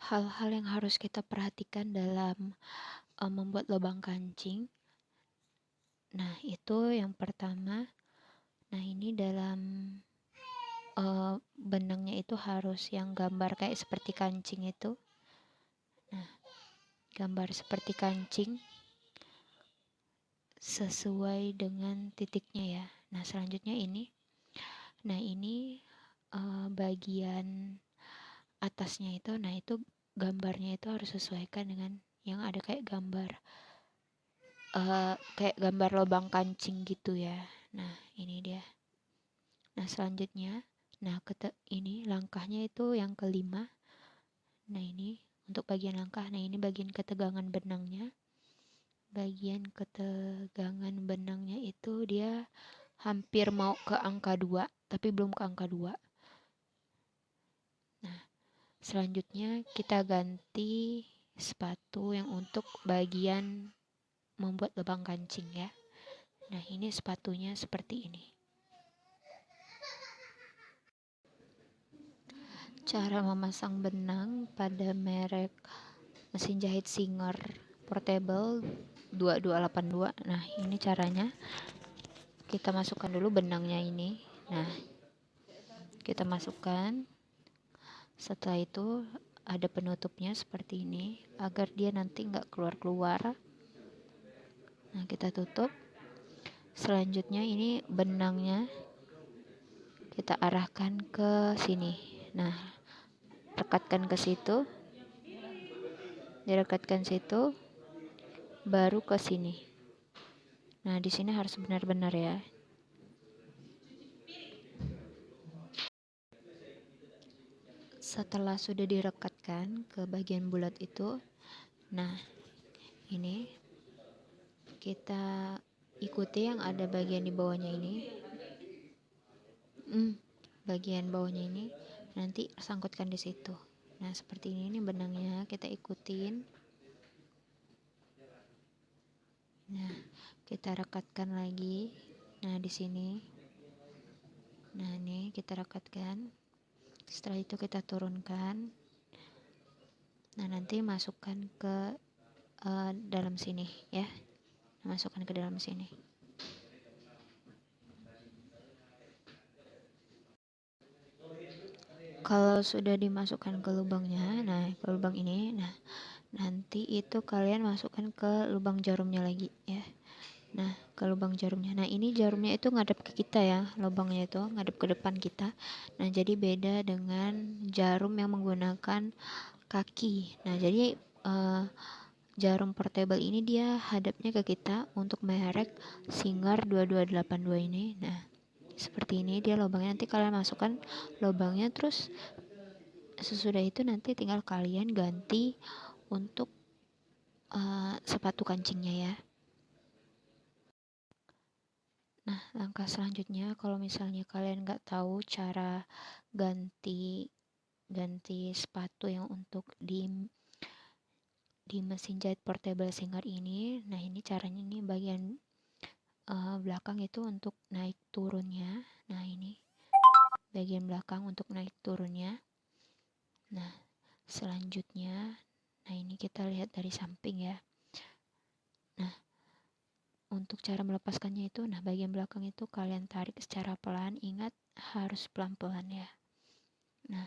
hal-hal yang harus kita perhatikan dalam uh, membuat lubang kancing. Nah, itu yang pertama. Nah, ini dalam uh, benangnya itu harus yang gambar kayak seperti kancing itu. Nah, gambar seperti kancing sesuai dengan titiknya ya. Nah, selanjutnya ini. Nah, ini uh, bagian atasnya itu. Nah, itu gambarnya itu harus sesuaikan dengan yang ada kayak gambar uh, kayak gambar lubang kancing gitu ya. Nah ini dia. Nah selanjutnya nah ini langkahnya itu yang kelima. Nah ini untuk bagian langkah. Nah ini bagian ketegangan benangnya. Bagian ketegangan benangnya itu dia hampir mau ke angka 2 tapi belum ke angka 2 nah selanjutnya kita ganti sepatu yang untuk bagian membuat lubang kancing ya. Nah ini sepatunya seperti ini. Cara memasang benang pada merek mesin jahit Singer portable 2282 nah ini caranya. Kita masukkan dulu benangnya ini. Nah kita masukkan setelah itu ada penutupnya seperti ini agar dia nanti nggak keluar-keluar. Nah kita tutup. Selanjutnya ini benangnya kita arahkan ke sini. Nah rekatkan ke situ. Direkatkan situ baru ke sini. Nah di sini harus benar-benar ya setelah sudah direkatkan ke bagian bulat itu nah ini kita ikuti yang ada bagian di bawahnya ini. Hmm, bagian bawahnya ini nanti sangkutkan di situ. Nah seperti ini, ini benangnya kita ikutin. Nah kita rekatkan lagi. Nah di sini. Nah ini kita rekatkan setelah itu kita turunkan. Nah nanti masukkan ke uh, dalam sini ya. Masukkan ke dalam sini. Kalau sudah dimasukkan ke lubangnya nah ke lubang ini nah nanti itu kalian masukkan ke lubang jarumnya lagi ya. Nah, ke lubang jarumnya. Nah, ini jarumnya itu ngadep ke kita ya, lubangnya itu ngadep ke depan kita. Nah, jadi beda dengan jarum yang menggunakan kaki. Nah, jadi uh, jarum portable ini dia hadapnya ke kita untuk merek Singer 2282 ini. Nah, seperti ini dia lubangnya nanti kalian masukkan lubangnya terus sesudah itu nanti tinggal kalian ganti untuk uh, sepatu kancingnya ya. Nah, langkah selanjutnya kalau misalnya kalian nggak tahu cara ganti ganti sepatu yang untuk di di mesin jahit portable singer ini, nah ini caranya ini bagian uh, belakang itu untuk naik turunnya. Nah, ini bagian belakang untuk naik turunnya. Nah, selanjutnya nah ini kita lihat dari samping ya. Untuk cara melepaskannya itu nah bagian belakang itu kalian tarik secara pelan ingat harus pelan-pelan ya. Nah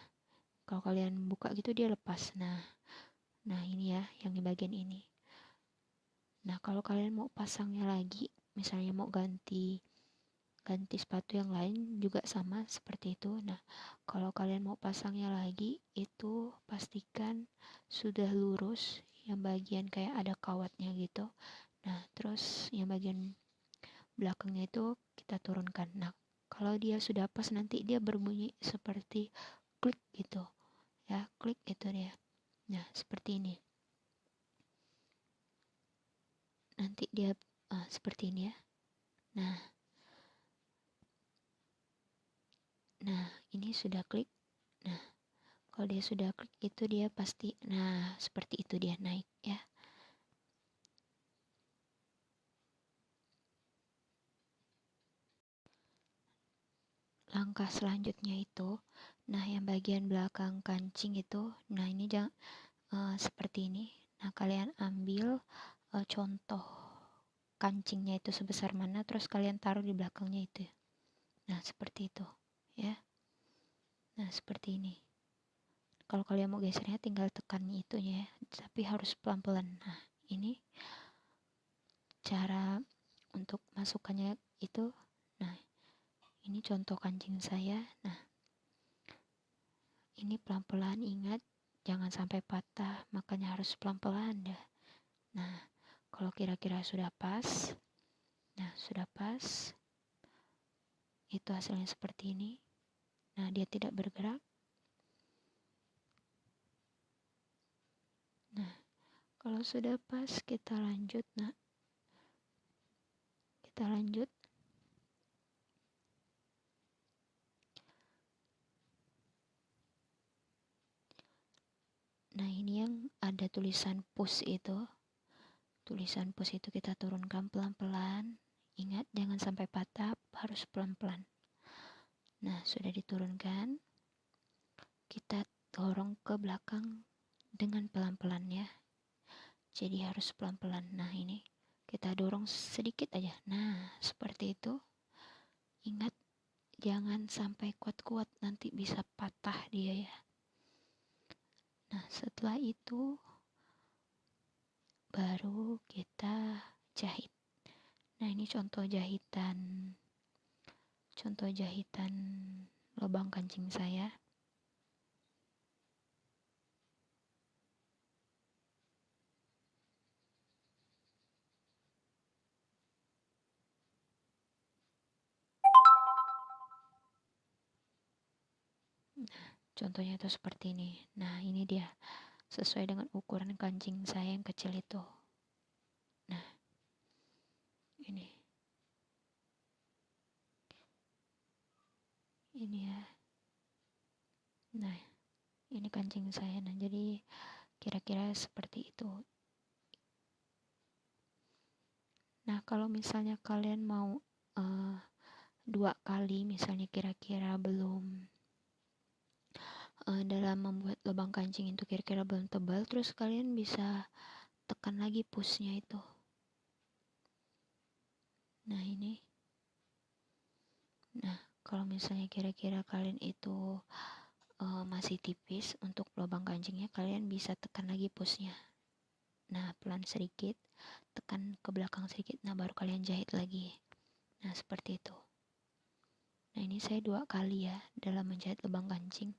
kalau kalian buka gitu dia lepas. Nah nah ini ya yang di bagian ini. Nah kalau kalian mau pasangnya lagi misalnya mau ganti ganti sepatu yang lain juga sama seperti itu. Nah kalau kalian mau pasangnya lagi itu pastikan sudah lurus yang bagian kayak ada kawatnya gitu Nah, terus yang bagian belakangnya itu kita turunkan. Nah, kalau dia sudah pas nanti dia berbunyi seperti klik gitu. Ya, klik itu dia. Nah, seperti ini. Nanti dia uh, seperti ini ya. Nah. Nah, ini sudah klik. Nah, kalau dia sudah klik itu dia pasti nah, seperti itu dia naik ya. Langkah selanjutnya itu nah yang bagian belakang kancing itu nah ini jangan uh, seperti ini. Nah kalian ambil uh, contoh kancingnya itu sebesar mana terus kalian taruh di belakangnya itu. Nah seperti itu ya. Nah seperti ini. Kalau kalian mau gesernya tinggal tekan itunya ya tapi harus pelan-pelan. Nah ini cara untuk masukannya itu ini contoh kancing saya. Nah ini pelan-pelan ingat jangan sampai patah makanya harus pelan-pelan ya. Nah kalau kira-kira sudah pas nah sudah pas itu hasilnya seperti ini. Nah dia tidak bergerak. Nah kalau sudah pas kita lanjut nah kita lanjut nah ini yang ada tulisan push itu. Tulisan push itu kita turunkan pelan-pelan. Ingat jangan sampai patah harus pelan-pelan. Nah sudah diturunkan. Kita dorong ke belakang dengan pelan-pelan ya jadi harus pelan-pelan. Nah ini kita dorong sedikit aja. Nah seperti itu. Ingat jangan sampai kuat-kuat nanti bisa patah dia ya nah setelah itu baru kita jahit. Nah ini contoh jahitan contoh jahitan lubang kancing saya contohnya itu seperti ini. Nah ini dia. Sesuai dengan ukuran kancing saya yang kecil itu. Nah ini. Ini ya. Nah ini kancing saya. Nah jadi kira-kira seperti itu. Nah kalau misalnya kalian mau uh, dua kali misalnya kira-kira belum membuat lubang kancing itu kira-kira belum tebal terus kalian bisa tekan lagi pushnya itu. Nah ini. Nah kalau misalnya kira-kira kalian itu uh, masih tipis untuk lubang kancingnya kalian bisa tekan lagi pushnya. Nah pelan sedikit tekan ke belakang sedikit nah baru kalian jahit lagi. Nah seperti itu. Nah ini saya dua kali ya dalam menjahit lubang kancing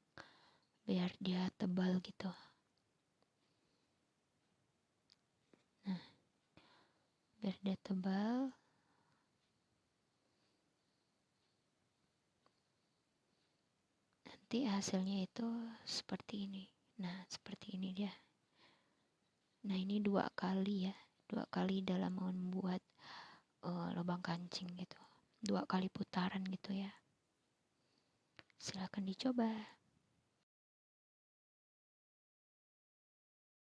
biar dia tebal gitu. Nah biar dia tebal. Nanti hasilnya itu seperti ini. Nah seperti ini dia. Nah ini dua kali ya. Dua kali dalam membuat uh, lubang kancing gitu. Dua kali putaran gitu ya. Silahkan dicoba